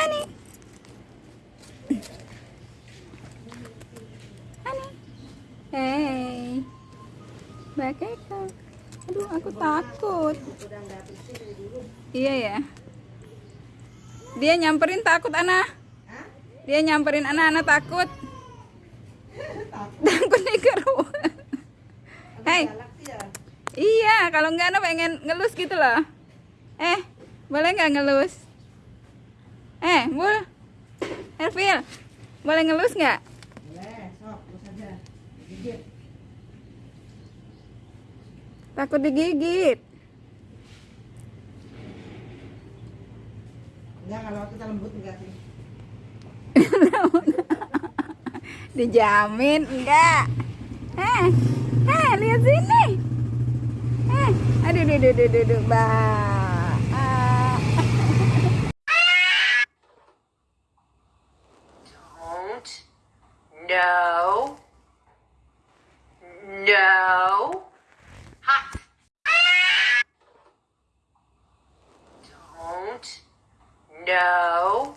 Hani. Hani. Hey. Mbak Keka. Aduh, aku takut. Iya ya. Dia nyamperin takut Ana. Dia nyamperin Ana, Ana takut. Takut nih keruan. Hei. Iya, kalau enggak Ana pengen ngelus gitu loh. Eh, boleh nggak ngelus? Eh, Bul. Ervil, boleh ngelus nggak? Boleh, sok, terus aja. Gigit. Takut digigit. Enggak, kalau kita lembut enggak sih. Dijamin enggak. Eh, eh, lihat sini. Eh, aduh, aduh, aduh, aduh, aduh. No. No. Hot. Don't. No.